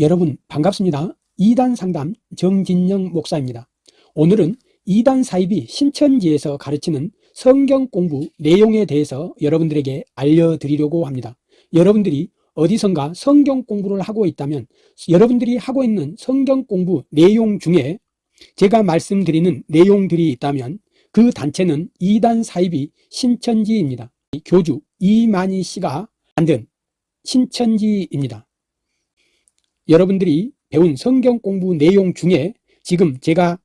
여러분 반갑습니다. 2단 상담 정진영 목사입니다. 오늘은 2단 사입이 신천지에서 가르치는 성경 공부 내용에 대해서 여러분들에게 알려드리려고 합니다. 여러분들이 어디선가 성경 공부를 하고 있다면 여러분들이 하고 있는 성경 공부 내용 중에 제가 말씀드리는 내용들이 있다면 그 단체는 2단 사입이 신천지입니다. 교주 이만희 씨가 만든 신천지입니다. 여러분들이 배운 성경 공부 내용 중에 지금 제가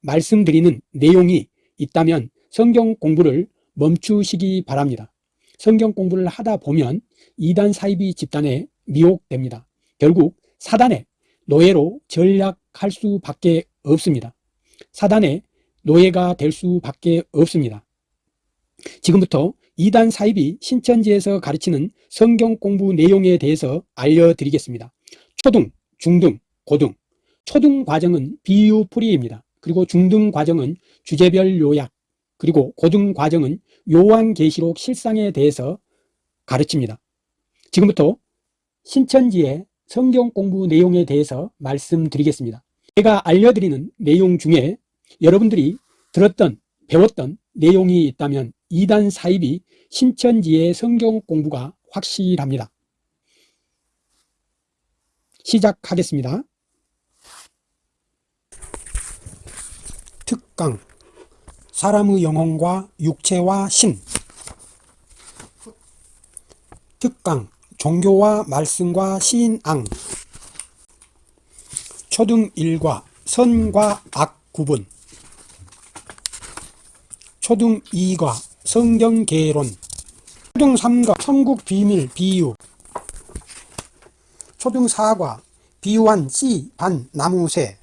말씀드리는 내용이 있다면 성경 공부를 멈추시기 바랍니다. 성경 공부를 하다 보면 이단 사이비 집단에 미혹됩니다. 결국 사단의 노예로 전략할 수밖에 없습니다. 사단의 노예가 될 수밖에 없습니다. 지금부터 이단 사입이 신천지에서 가르치는 성경 공부 내용에 대해서 알려드리겠습니다. 초등, 중등, 고등 초등 과정은 비유풀이입니다. 그리고 중등 과정은 주제별 요약 그리고 고등 과정은 요한계시록 실상에 대해서 가르칩니다. 지금부터 신천지의 성경 공부 내용에 대해서 말씀드리겠습니다. 제가 알려드리는 내용 중에 여러분들이 들었던 배웠던 내용이 있다면 이단 사입이 신천지의 성경 공부가 확실합니다. 시작하겠습니다. 특강. 사람의 영혼과 육체와 신. 특강. 종교와 말씀과 신앙. 초등 1과 선과 악 구분. 초등 2과 성경 개론. 초등 3과 천국 비밀 비유 초등 4과 비유한 씨, 반, 나무새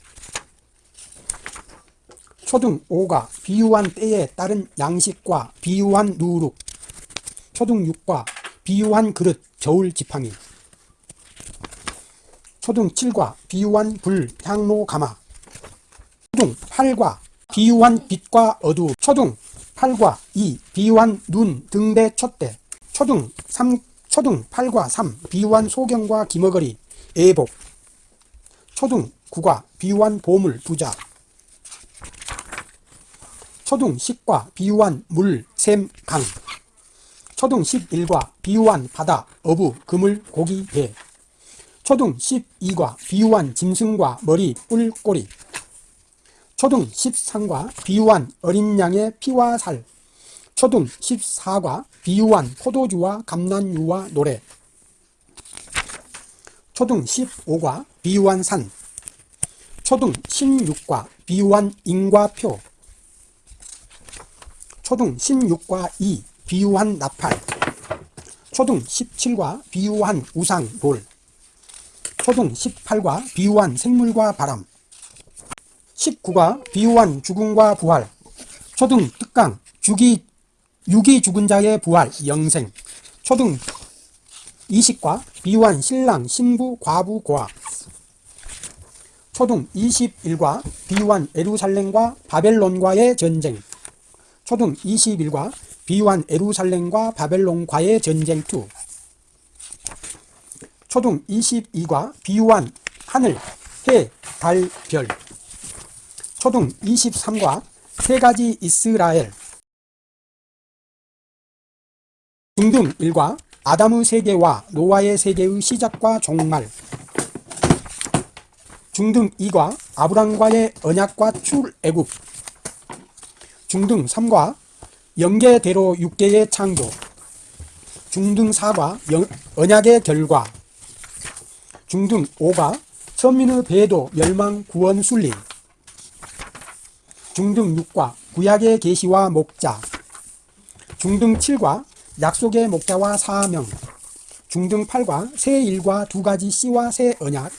초등 5과 비유한 때에 따른 양식과 비유한 누룩. 초등 6과 비유한 그릇, 저울 지팡이. 초등 7과 비유한 불, 향로, 가마. 초등 8과 비유한 빛과 어두 초등 8과 2 비유한 눈, 등대, 촛대. 초등 3 초등 8과 3 비유한 소경과 기머거리 애복. 초등 9과 비유한 보물 부자. 초등 10과 비유한 물, 샘, 강. 초등 11과 비유한 바다, 어부, 그물, 고기, 배. 초등 12과 비유한 짐승과 머리, 뿔, 꼬리. 초등 13과 비유한 어린 양의 피와 살 초등 14과 비유한 포도주와 감난유와 노래. 초등 15과 비유한 산. 초등 16과 비유한 인과 표. 초등 16과 2 비유한 나팔. 초등 17과 비유한 우상 돌. 초등 18과 비유한 생물과 바람. 19가 비유한 죽음과 부활. 초등 특강 죽이 육이 죽은 자의 부활 영생. 초등 20과 비유한 신랑 신부 과부 고아. 초등 21과 비유한 에루살렘과 바벨론과의 전쟁. 초등 21과 비유한 에루살렘과 바벨론과의 전쟁 2 초등 22과 비유한 하늘, 해, 달, 별. 초등 23과 세 가지 이스라엘 중등 1과 아담의 세계와 노아의 세계의 시작과 종말. 중등 2과 아브람과의 언약과 출애굽. 중등 3과 영계대로 육계의 창조. 중등 4과 영, 언약의 결과. 중등 5가 선민의 배도 멸망 구원 순리. 중등 6과 구약의 계시와 목자. 중등 7과 약속의 목자와 사명 중등 8과 새 일과 두 가지 씨와 새 언약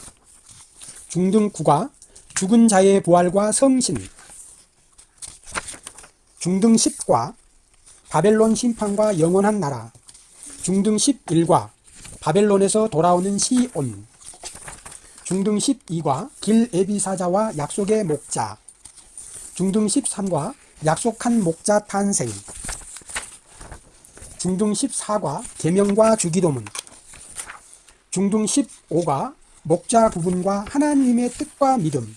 중등 9과 죽은 자의 부활과 성신 중등 10과 바벨론 심판과 영원한 나라 중등 11과 바벨론에서 돌아오는 시온 중등 12과 길 에비사자와 약속의 목자 중등 13과 약속한 목자 탄생 중등 14과 계명과 주기도문 중등 15가 목자 구분과 하나님의 뜻과 믿음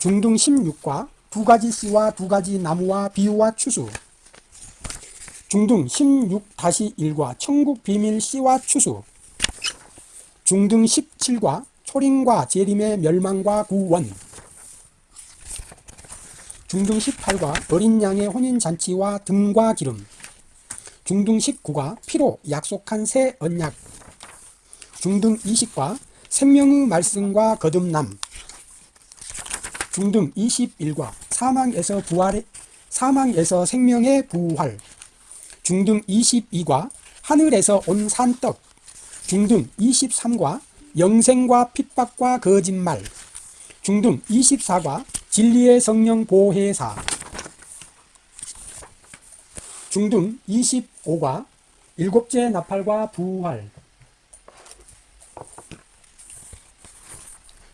중등 16과 두 가지 씨와 두 가지 나무와 비유와 추수 중등 16-1과 천국 비밀 씨와 추수 중등 17과 초림과 재림의 멸망과 구원 중등 18과 어린 양의 혼인잔치와 등과 기름 중등 19가 피로 약속한 새 언약. 중등 20과 생명의 말씀과 거듭남. 중등 21과 사망에서 부활의 사망에서 생명의 부활. 중등 22과 하늘에서 온 산떡. 중등 23과 영생과 핍박과 거짓말. 중등 24과 진리의 성령 보혜사. 중등 25 과 일곱째 나팔과 부활.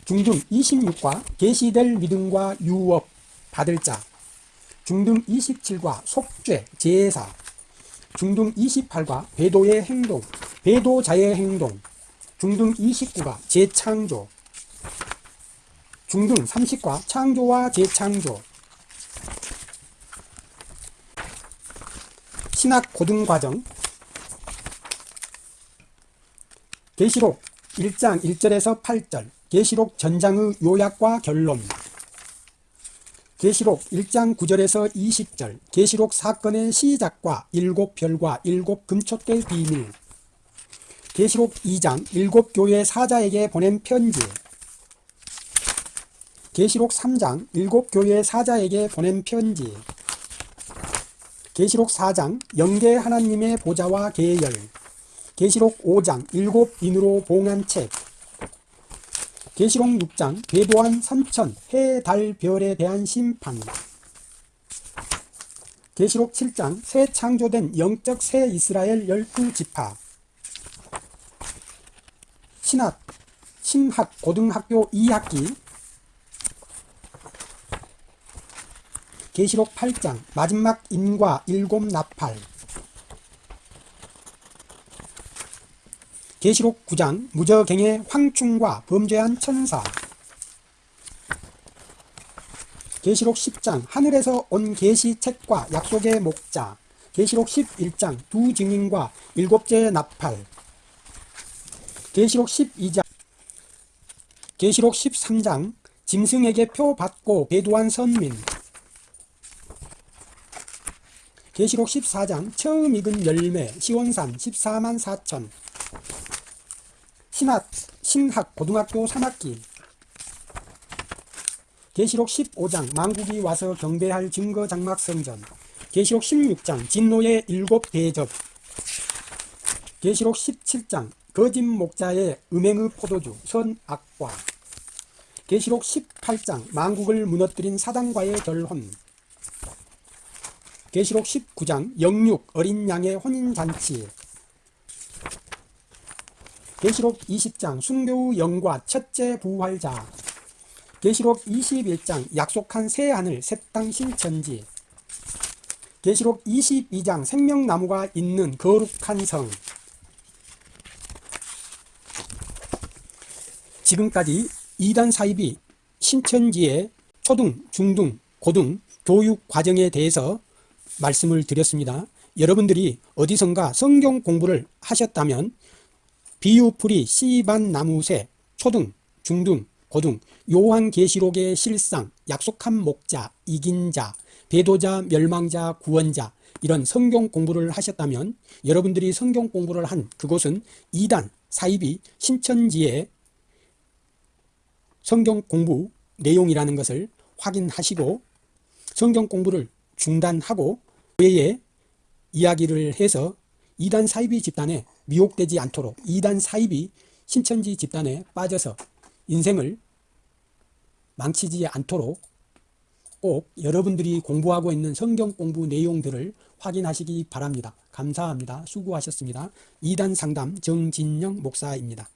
중등 26과 계시될 믿음과 유업 받을 자. 중등 27과 속죄 제사. 중등 28과 배도의 행동 배도자의 행동. 중등 29가 재창조. 중등 30과 창조와 재창조 신학 고등과정. 계시록 1장 1절에서 8절. 계시록 전장의 요약과 결론. 계시록 1장 9절에서 20절. 계시록 사건의 시작과 일곱 별과 일곱 금촛대 비밀. 계시록 2장 일곱 교회 사자에게 보낸 편지. 계시록 3장 일곱 교회 사자에게 보낸 편지 계시록 4장 영계 하나님의 보좌와 계열. 계시록 5장 일곱 인으로 봉한 책. 계시록 6장 궤도한 삼천 해, 달, 별에 대한 심판. 계시록 7장 새 창조된 영적 새 이스라엘 열두 지파. 신학 신학 고등학교 2학기 계시록 8장 마지막 인과 일곱 나팔. 계시록 9장 무저갱의 황충과 범죄한 천사. 계시록 10장 하늘에서 온 계시책과 약속의 목자. 계시록 11장 두 증인과 일곱째 나팔. 계시록 12장 계시록 13장 짐승에게 표 받고 배도한 선민 계시록 14장 처음 익은 열매 시원산 14만 4천. 신학, 신학 고등학교 3학기. 계시록 15장 망국이 와서 경배할 증거 장막 성전. 계시록 16장 진노의 일곱 대접. 계시록 17장 거짓 목자의 음행의 포도주 선악과. 계시록 18장 망국을 무너뜨린 사단과의 결혼 계시록 19장 영육 어린 양의 혼인잔치. 계시록 20장 순교의 영과 첫째 부활자. 계시록 21장 약속한 새하늘 새 땅 신천지. 계시록 22장 생명나무가 있는 거룩한 성. 지금까지 2단 사입이 신천지의 초등, 중등, 고등 교육 과정에 대해서 말씀을 드렸습니다. 여러분들이 어디선가 성경 공부를 하셨다면 비유풀이 씨반 나무새 초등, 중등, 고등 요한계시록의 실상, 약속한 목자, 이긴 자, 배도자, 멸망자, 구원자 이런 성경 공부를 하셨다면 여러분들이 성경 공부를 한 그곳은 2단 사입이 신천지의 성경 공부 내용이라는 것을 확인하시고 성경 공부를 중단하고 외에 이야기를 해서 이단 사이비 집단에 미혹되지 않도록 이단 사이비 신천지 집단에 빠져서 인생을 망치지 않도록 꼭 여러분들이 공부하고 있는 성경 공부 내용들을 확인하시기 바랍니다. 감사합니다. 수고하셨습니다. 이단 상담 정진영 목사입니다.